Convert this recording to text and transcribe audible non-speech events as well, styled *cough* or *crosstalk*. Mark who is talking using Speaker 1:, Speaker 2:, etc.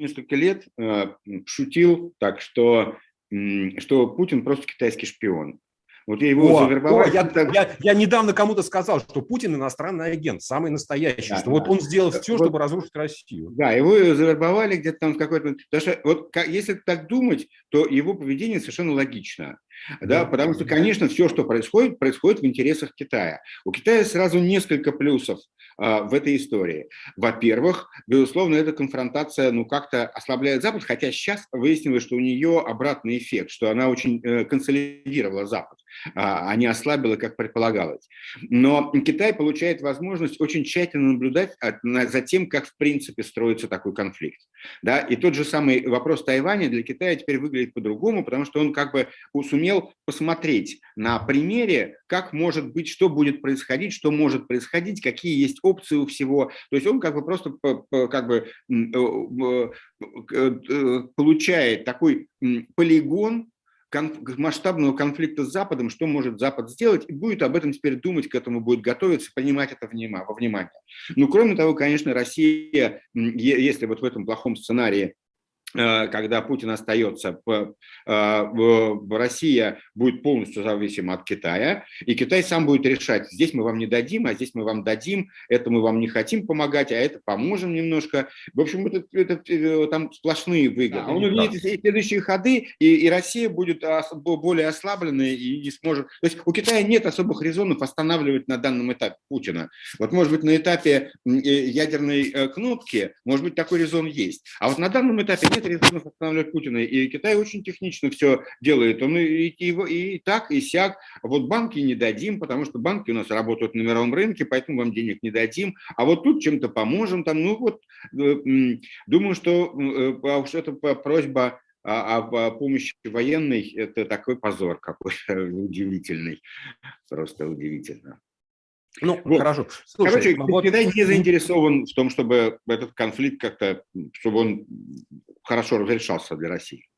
Speaker 1: несколько лет шутил так, что, что Путин просто китайский шпион.
Speaker 2: Вот я его о, завербовал. О, я, я, я недавно кому-то сказал, что Путин иностранный агент, самый настоящий, да, что да. вот он сделал все, вот, чтобы разрушить Россию.
Speaker 1: Да, его завербовали где-то там в какой-то... Потому что вот если так думать, то его поведение совершенно логично. Да, потому что, конечно, все, что происходит, происходит в интересах Китая. У Китая сразу несколько плюсов в этой истории. Во-первых, безусловно, эта конфронтация ну, как-то ослабляет Запад, хотя сейчас выяснилось, что у нее обратный эффект, что она очень э, консолидировала Запад, а, а не ослабила, как предполагалось. Но Китай получает возможность очень тщательно наблюдать за тем, как в принципе строится такой конфликт. Да? И тот же самый вопрос Тайваня для Китая теперь выглядит по-другому, потому что он как бы сумел посмотреть на примере, как может быть, что будет происходить, что может происходить, какие есть опции у всего. То есть он как бы просто как бы э, э, получает такой полигон масштабного конфликта с Западом, что может Запад сделать, и будет об этом теперь думать, к этому будет готовиться, понимать это во внимание. Ну, кроме того, конечно, Россия, если вот в этом плохом сценарии Э, когда Путин остается, э, Россия будет полностью зависима от Китая, и Китай сам будет решать, здесь мы вам не дадим, а здесь мы вам дадим, это мы вам не хотим помогать, а это поможем немножко. В общем, это, это, э, там сплошные выгоды. Да, Он увидит следующие ходы, и, и Россия будет более ослабленной и не сможет... То есть у Китая нет особых резонов останавливать на данном этапе Путина. Вот может быть на этапе ядерной кнопки, может быть такой резон есть. А вот на данном этапе нет нет резонов останавливать Путина. И Китай очень технично все делает. Он и, и, и так, и сяк. Вот банки не дадим, потому что банки у нас работают на мировом рынке, поэтому вам денег не дадим. А вот тут чем-то поможем. Там, ну вот, э, думаю, что э, а это просьба о, помощи военной, это такой позор какой-то *laughs* удивительный. Просто удивительно. Ну, вот. хорошо. Слушай, Короче, вот... Китай не заинтересован в том, чтобы этот конфликт как-то, чтобы он хорошо разрешался для России.